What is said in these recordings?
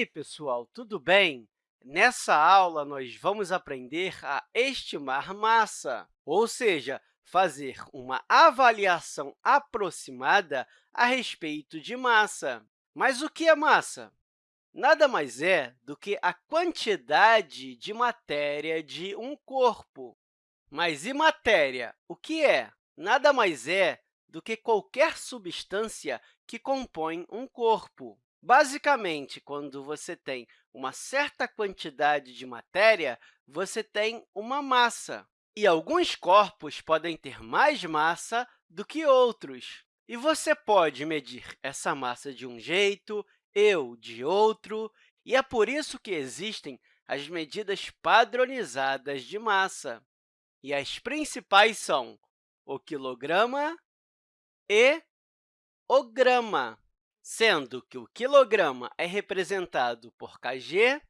aí, pessoal, tudo bem? Nessa aula, nós vamos aprender a estimar massa, ou seja, fazer uma avaliação aproximada a respeito de massa. Mas o que é massa? Nada mais é do que a quantidade de matéria de um corpo. Mas e matéria? O que é? Nada mais é do que qualquer substância que compõe um corpo. Basicamente, quando você tem uma certa quantidade de matéria, você tem uma massa. E alguns corpos podem ter mais massa do que outros. E você pode medir essa massa de um jeito, eu de outro, e é por isso que existem as medidas padronizadas de massa. E as principais são o quilograma e o grama sendo que o quilograma é representado por kg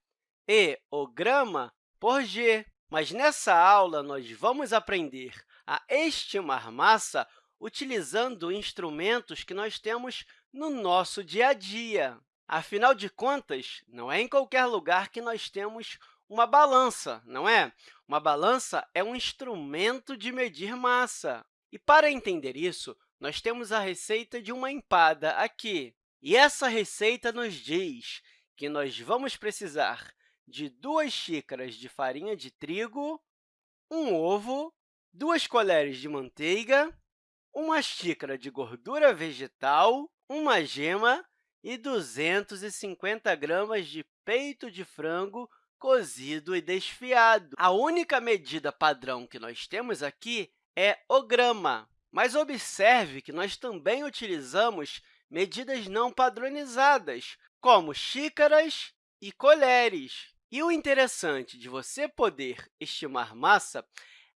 e o grama por g. Mas nessa aula, nós vamos aprender a estimar massa utilizando instrumentos que nós temos no nosso dia a dia. Afinal de contas, não é em qualquer lugar que nós temos uma balança, não é? Uma balança é um instrumento de medir massa. E, para entender isso, nós temos a receita de uma empada aqui. E essa receita nos diz que nós vamos precisar de duas xícaras de farinha de trigo, um ovo, duas colheres de manteiga, uma xícara de gordura vegetal, uma gema e 250 gramas de peito de frango cozido e desfiado. A única medida padrão que nós temos aqui é o grama, mas observe que nós também utilizamos medidas não padronizadas, como xícaras e colheres. E o interessante de você poder estimar massa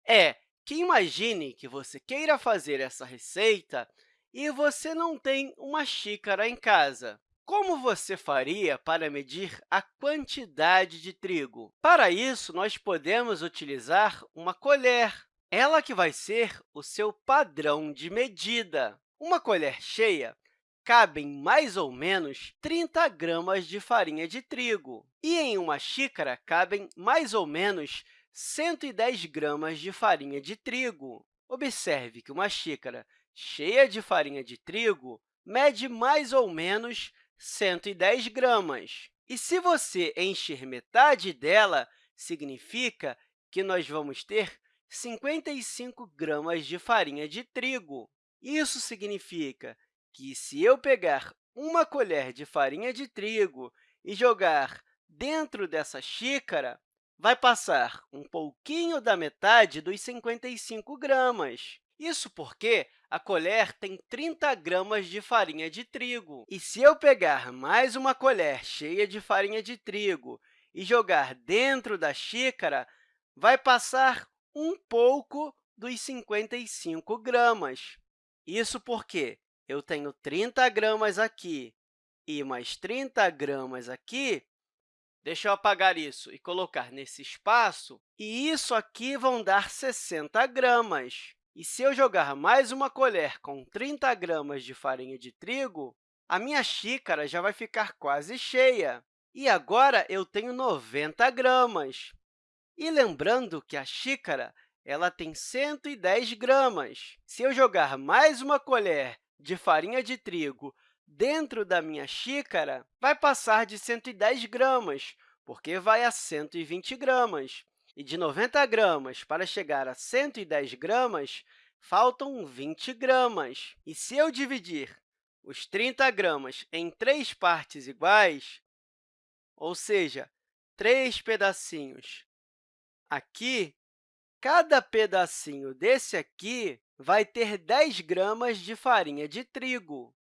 é que imagine que você queira fazer essa receita e você não tem uma xícara em casa. Como você faria para medir a quantidade de trigo? Para isso, nós podemos utilizar uma colher, ela que vai ser o seu padrão de medida. Uma colher cheia cabem mais ou menos 30 gramas de farinha de trigo, e em uma xícara cabem mais ou menos 110 gramas de farinha de trigo. Observe que uma xícara cheia de farinha de trigo mede mais ou menos 110 gramas. E se você encher metade dela, significa que nós vamos ter 55 gramas de farinha de trigo. Isso significa que, se eu pegar uma colher de farinha de trigo e jogar dentro dessa xícara, vai passar um pouquinho da metade dos 55 gramas. Isso porque a colher tem 30 gramas de farinha de trigo. E se eu pegar mais uma colher cheia de farinha de trigo e jogar dentro da xícara, vai passar um pouco dos 55 gramas. Isso porque eu tenho 30 gramas aqui e mais 30 gramas aqui, deixa eu apagar isso e colocar nesse espaço, e isso aqui vão dar 60 gramas. E se eu jogar mais uma colher com 30 gramas de farinha de trigo, a minha xícara já vai ficar quase cheia. E agora eu tenho 90 gramas. E lembrando que a xícara ela tem 110 gramas. Se eu jogar mais uma colher de farinha de trigo dentro da minha xícara vai passar de 110 gramas, porque vai a 120 gramas. E de 90 gramas para chegar a 110 gramas, faltam 20 gramas. E se eu dividir os 30 gramas em três partes iguais, ou seja, três pedacinhos aqui, cada pedacinho desse aqui vai ter 10 gramas de farinha de trigo.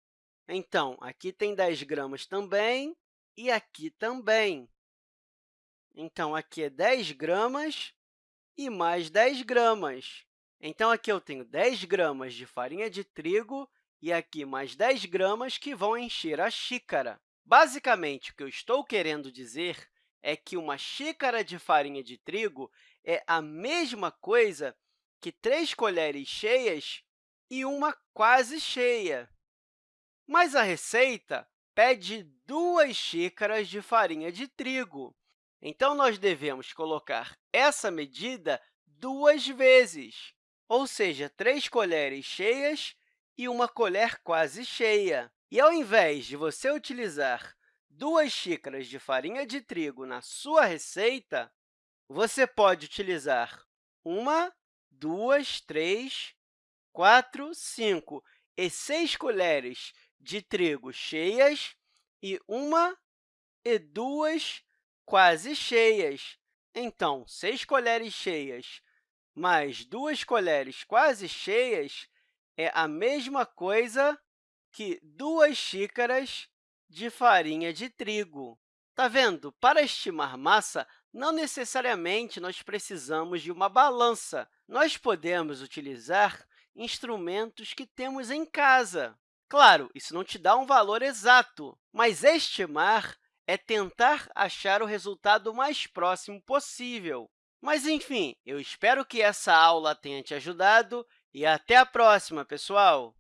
Então, aqui tem 10 gramas também e aqui também. Então, aqui é 10 gramas e mais 10 gramas. Então, aqui eu tenho 10 gramas de farinha de trigo e aqui mais 10 gramas que vão encher a xícara. Basicamente, o que eu estou querendo dizer é que uma xícara de farinha de trigo é a mesma coisa que três colheres cheias e uma quase cheia. Mas a receita pede duas xícaras de farinha de trigo. Então, nós devemos colocar essa medida duas vezes, ou seja, três colheres cheias e uma colher quase cheia. E, ao invés de você utilizar duas xícaras de farinha de trigo na sua receita, você pode utilizar uma, duas, três, quatro, cinco e seis colheres de trigo cheias e uma e duas quase cheias. Então, seis colheres cheias mais duas colheres quase cheias é a mesma coisa que duas xícaras de farinha de trigo. Está vendo? Para estimar massa, não necessariamente nós precisamos de uma balança. Nós podemos utilizar instrumentos que temos em casa. Claro, isso não te dá um valor exato, mas estimar é tentar achar o resultado mais próximo possível. Mas, enfim, eu espero que essa aula tenha te ajudado e até a próxima, pessoal!